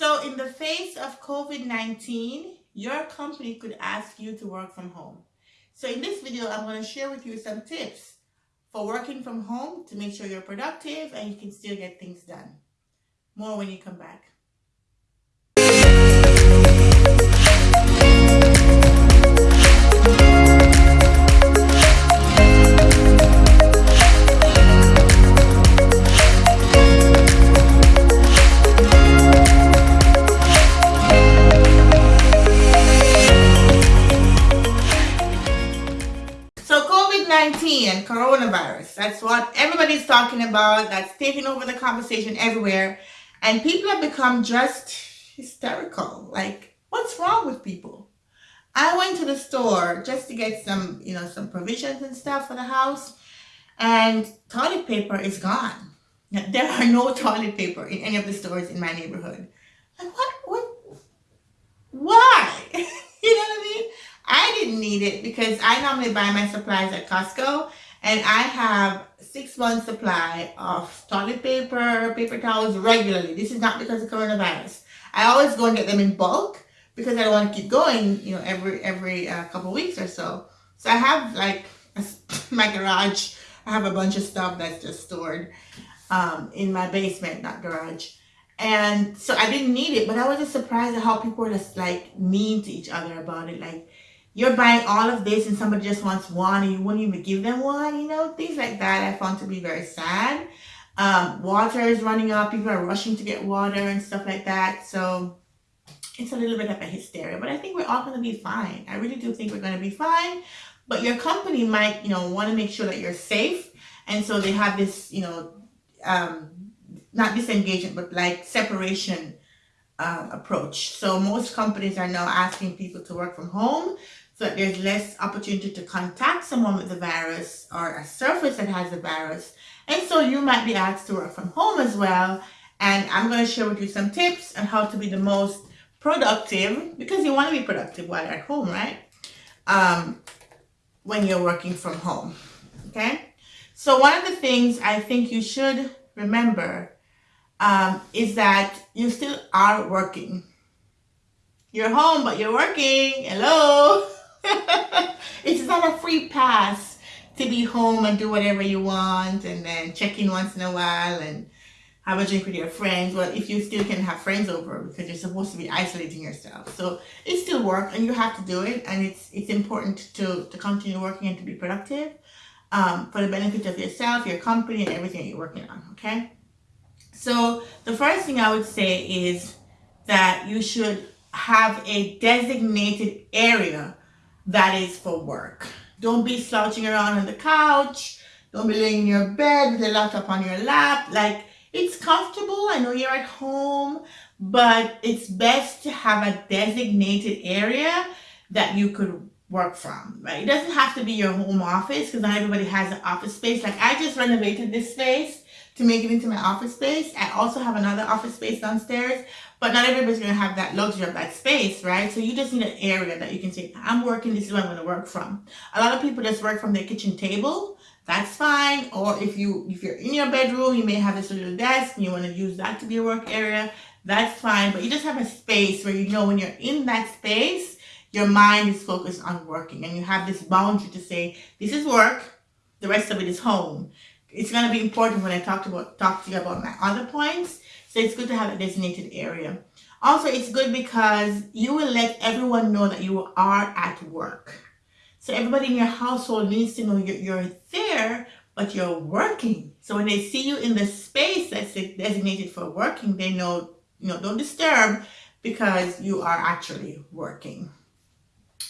So in the face of COVID-19, your company could ask you to work from home. So in this video, I'm going to share with you some tips for working from home to make sure you're productive and you can still get things done. More when you come back. That's what everybody's talking about. That's taking over the conversation everywhere. And people have become just hysterical. Like, what's wrong with people? I went to the store just to get some, you know, some provisions and stuff for the house. And toilet paper is gone. There are no toilet paper in any of the stores in my neighborhood. Like, what? What? Why? you know what I mean? I didn't need it because I normally buy my supplies at Costco and I have six months supply of toilet paper, paper towels regularly. This is not because of coronavirus. I always go and get them in bulk because I don't want to keep going, you know, every every uh, couple weeks or so. So I have like a, my garage. I have a bunch of stuff that's just stored um, in my basement, not garage. And so I didn't need it, but I was just surprised at how people were just like mean to each other about it. Like, you're buying all of this and somebody just wants one and you wouldn't even give them one, you know, things like that I found to be very sad. Um, water is running out, people are rushing to get water and stuff like that. So it's a little bit of a hysteria, but I think we're all going to be fine. I really do think we're going to be fine. But your company might, you know, want to make sure that you're safe. And so they have this, you know, um, not disengagement, but like separation uh, approach. So most companies are now asking people to work from home so there's less opportunity to contact someone with the virus or a surface that has the virus. And so you might be asked to work from home as well. And I'm going to share with you some tips on how to be the most productive because you want to be productive while you're at home, right? Um, when you're working from home, okay? So one of the things I think you should remember um, is that you still are working. You're home, but you're working. Hello. it's not a free pass to be home and do whatever you want and then check in once in a while and have a drink with your friends. Well, if you still can have friends over because you're supposed to be isolating yourself. So it's still work and you have to do it. And it's, it's important to, to continue working and to be productive um, for the benefit of yourself, your company, and everything you're working on. Okay. So the first thing I would say is that you should have a designated area that is for work. Don't be slouching around on the couch. Don't be laying in your bed with a laptop on your lap. Like, it's comfortable. I know you're at home, but it's best to have a designated area that you could work from, right? It doesn't have to be your home office because not everybody has an office space. Like I just renovated this space to make it into my office space. I also have another office space downstairs, but not everybody's going to have that luxury of that space, right? So you just need an area that you can say, I'm working, this is where I'm going to work from. A lot of people just work from their kitchen table. That's fine. Or if, you, if you're in your bedroom, you may have this little desk and you want to use that to be a work area. That's fine. But you just have a space where you know when you're in that space, your mind is focused on working and you have this boundary to say, this is work, the rest of it is home it's going to be important when I talk about talk to you about my other points. So it's good to have a designated area. Also, it's good because you will let everyone know that you are at work. So everybody in your household needs to know you're, you're there, but you're working. So when they see you in the space that's designated for working, they know, you know, don't disturb because you are actually working.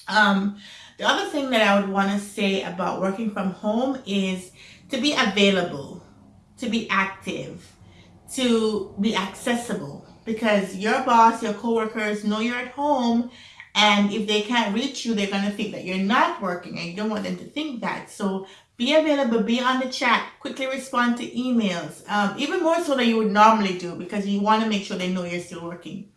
Um, the other thing that I would want to say about working from home is to be available, to be active, to be accessible because your boss, your coworkers know you're at home and if they can't reach you, they're going to think that you're not working and you don't want them to think that. So be available, be on the chat, quickly respond to emails, um, even more so than you would normally do because you want to make sure they know you're still working.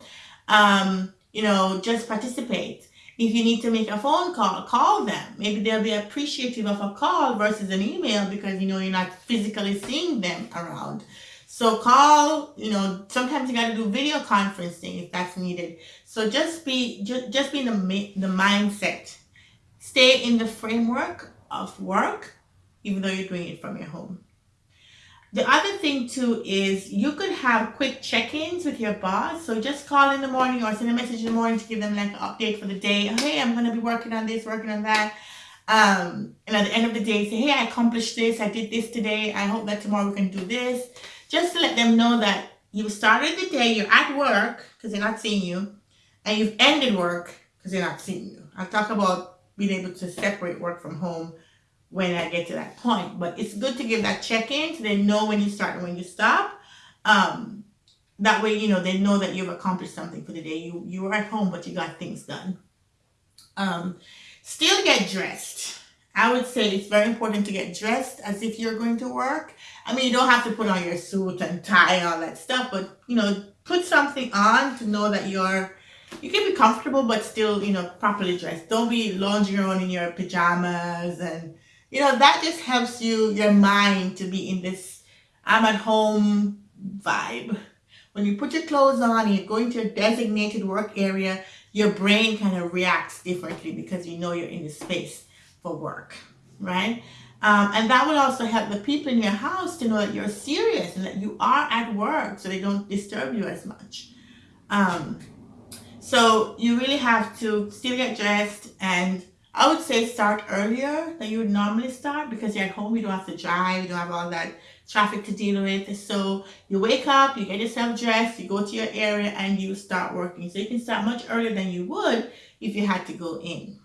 Um, you know, just participate. If you need to make a phone call, call them. Maybe they'll be appreciative of a call versus an email because you know you're not physically seeing them around. So call, you know, sometimes you got to do video conferencing if that's needed. So just be just, just be in the the mindset. Stay in the framework of work even though you're doing it from your home. The other thing too is you could have quick check-ins with your boss. So just call in the morning or send a message in the morning to give them like an update for the day. Hey, I'm gonna be working on this, working on that. Um, and at the end of the day, say, hey, I accomplished this, I did this today. I hope that tomorrow we can do this. Just to let them know that you started the day, you're at work because they're not seeing you, and you've ended work because they're not seeing you. I'll talk about being able to separate work from home when I get to that point. But it's good to give that check-in so they know when you start and when you stop. Um, that way, you know, they know that you've accomplished something for the day. You you were at home, but you got things done. Um, still get dressed. I would say it's very important to get dressed as if you're going to work. I mean, you don't have to put on your suit and tie and all that stuff, but you know, put something on to know that you're you can be comfortable but still, you know, properly dressed. Don't be lounging around in your pajamas and you know, that just helps you, your mind to be in this I'm at home vibe. When you put your clothes on and you go going to a designated work area, your brain kind of reacts differently because you know you're in the space for work, right? Um, and that will also help the people in your house to know that you're serious and that you are at work so they don't disturb you as much. Um, so you really have to still get dressed and I would say start earlier than you would normally start because you're at home, you don't have to drive, you don't have all that traffic to deal with. So you wake up, you get yourself dressed, you go to your area and you start working. So you can start much earlier than you would if you had to go in.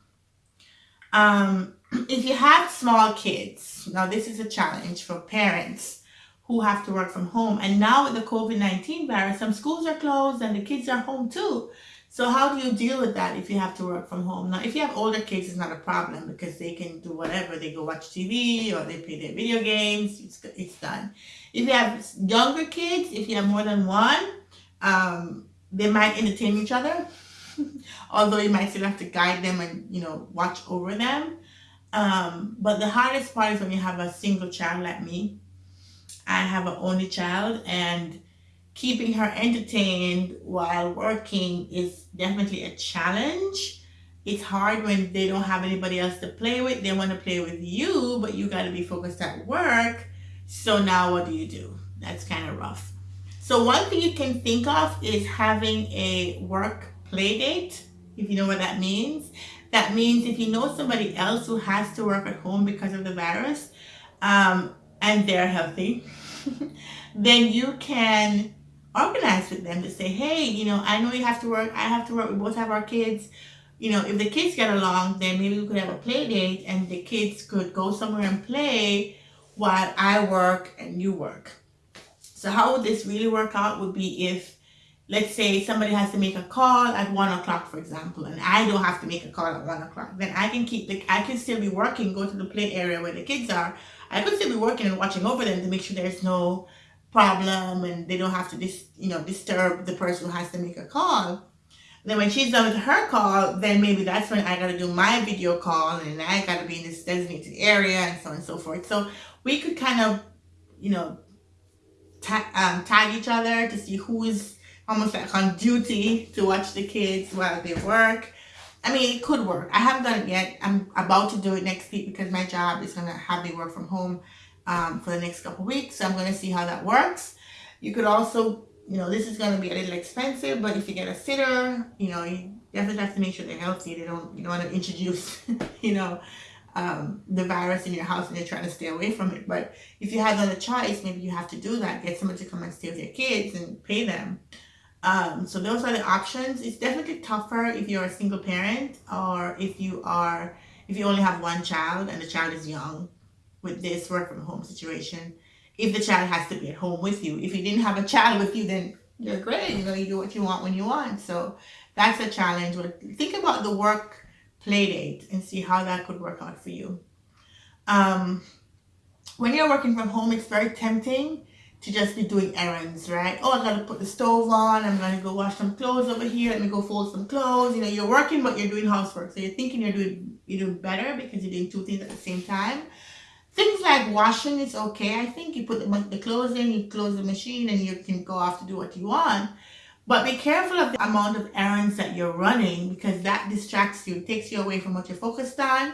Um, if you have small kids, now this is a challenge for parents who have to work from home. And now with the COVID-19 virus, some schools are closed and the kids are home too. So how do you deal with that if you have to work from home? Now, if you have older kids, it's not a problem because they can do whatever. They go watch TV or they play their video games. It's, it's done. If you have younger kids, if you have more than one, um, they might entertain each other. Although you might still have to guide them and, you know, watch over them. Um, but the hardest part is when you have a single child like me. I have an only child and keeping her entertained while working is definitely a challenge. It's hard when they don't have anybody else to play with. They want to play with you, but you got to be focused at work. So now what do you do? That's kind of rough. So one thing you can think of is having a work play date, if you know what that means. That means if you know somebody else who has to work at home because of the virus um, and they're healthy, then you can organize with them to say, hey, you know, I know you have to work, I have to work, we both have our kids. You know, if the kids get along, then maybe we could have a play date and the kids could go somewhere and play while I work and you work. So how would this really work out would be if, let's say somebody has to make a call at one o'clock, for example, and I don't have to make a call at one o'clock. Then I can keep the, I can still be working, go to the play area where the kids are. I could still be working and watching over them to make sure there's no problem and they don't have to dis, you know disturb the person who has to make a call then when she's done with her call then maybe that's when I got to do my video call and I got to be in this designated area and so on and so forth so we could kind of you know ta um, tag each other to see who's almost like on duty to watch the kids while they work I mean, it could work. I haven't done it yet. I'm about to do it next week because my job is going to have me work from home um, for the next couple weeks. So I'm going to see how that works. You could also, you know, this is going to be a little expensive, but if you get a sitter, you know, you definitely have to make sure they're healthy. They don't, you don't want to introduce, you know, um, the virus in your house and you're trying to stay away from it. But if you have another choice, maybe you have to do that. Get someone to come and stay with your kids and pay them. Um, so those are the options. It's definitely tougher if you're a single parent or if you are, if you only have one child and the child is young with this work from home situation if the child has to be at home with you. If you didn't have a child with you, then you're great. You know, you do what you want when you want. So that's a challenge. But think about the work play date and see how that could work out for you. Um, when you're working from home, it's very tempting to just be doing errands, right? Oh, I gotta put the stove on. I'm gonna go wash some clothes over here. Let me go fold some clothes. You know, you're working, but you're doing housework. So you're thinking you're doing you're doing better because you're doing two things at the same time Things like washing is okay. I think you put the, the clothes in, you close the machine, and you can go off to do what you want. But be careful of the amount of errands that you're running because that distracts you, takes you away from what you're focused on.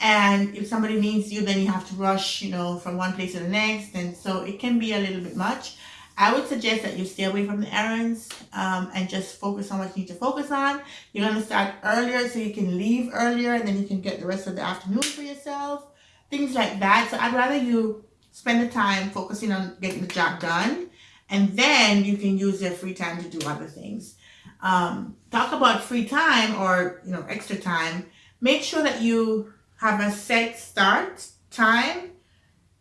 And if somebody needs you, then you have to rush, you know, from one place to the next. And so it can be a little bit much. I would suggest that you stay away from the errands um, and just focus on what you need to focus on. You're going to start earlier so you can leave earlier and then you can get the rest of the afternoon for yourself. Things like that. So I'd rather you spend the time focusing on getting the job done and then you can use your free time to do other things. Um, talk about free time or, you know, extra time. Make sure that you have a set start time,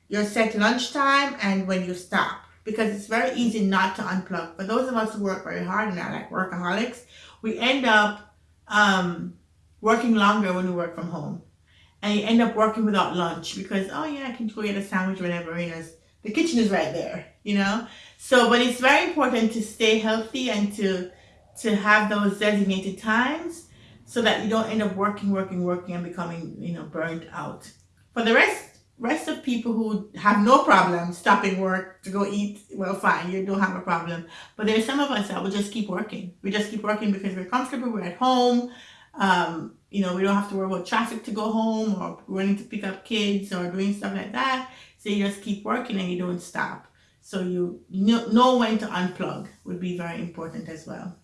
your set lunch time, and when you stop because it's very easy not to unplug. For those of us who work very hard and are like workaholics, we end up um, working longer when we work from home. And you end up working without lunch because, oh yeah, I can go get a sandwich whenever, you know, the kitchen is right there, you know? So, but it's very important to stay healthy and to, to have those designated times so that you don't end up working, working, working and becoming, you know, burnt out. For the rest rest of people who have no problem stopping work to go eat, well, fine, you don't have a problem. But there's some of us that will just keep working. We just keep working because we're comfortable, we're at home. Um, you know, we don't have to worry about traffic to go home or running to pick up kids or doing stuff like that. So you just keep working and you don't stop. So you know when to unplug would be very important as well.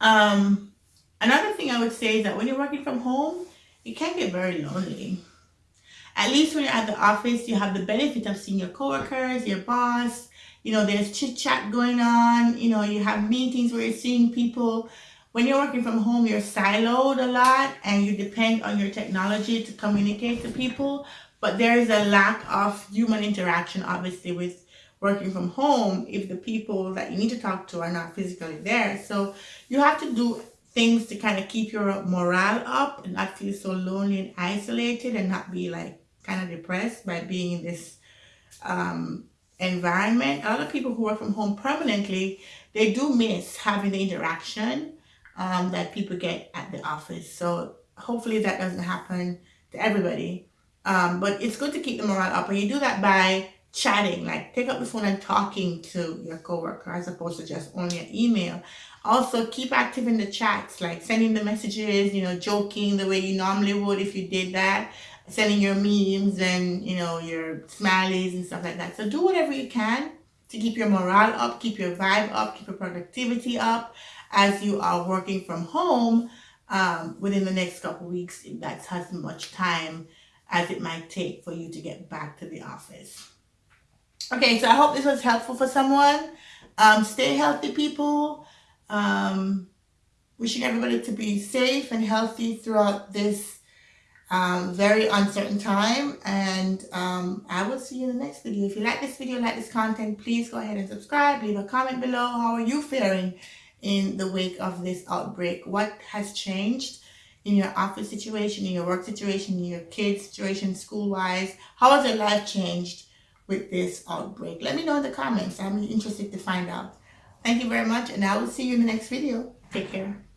Um, another thing I would say is that when you're working from home, it can get very lonely. At least when you're at the office, you have the benefit of seeing your coworkers, your boss, you know, there's chit chat going on, you know, you have meetings where you're seeing people. When you're working from home, you're siloed a lot and you depend on your technology to communicate to people. But there is a lack of human interaction, obviously, with working from home if the people that you need to talk to are not physically there. So you have to do things to kind of keep your morale up and not feel so lonely and isolated and not be like kind of depressed by being in this um, environment. A lot of people who work from home permanently, they do miss having the interaction um, that people get at the office. So hopefully that doesn't happen to everybody. Um, but it's good to keep the morale up. And you do that by chatting, like take up the phone and talking to your coworker as opposed to just only an email. Also, keep active in the chats, like sending the messages, you know, joking the way you normally would if you did that sending your memes and, you know, your smileys and stuff like that. So do whatever you can to keep your morale up, keep your vibe up, keep your productivity up as you are working from home um, within the next couple weeks, that's as much time as it might take for you to get back to the office. Okay, so I hope this was helpful for someone. Um, stay healthy, people. Um, wishing everybody to be safe and healthy throughout this um, very uncertain time and um, I will see you in the next video. If you like this video, like this content, please go ahead and subscribe. Leave a comment below. How are you faring in the wake of this outbreak? What has changed in your office situation, in your work situation, in your kids situation, school-wise? How has your life changed with this outbreak? Let me know in the comments. I'm interested to find out. Thank you very much and I will see you in the next video. Take care.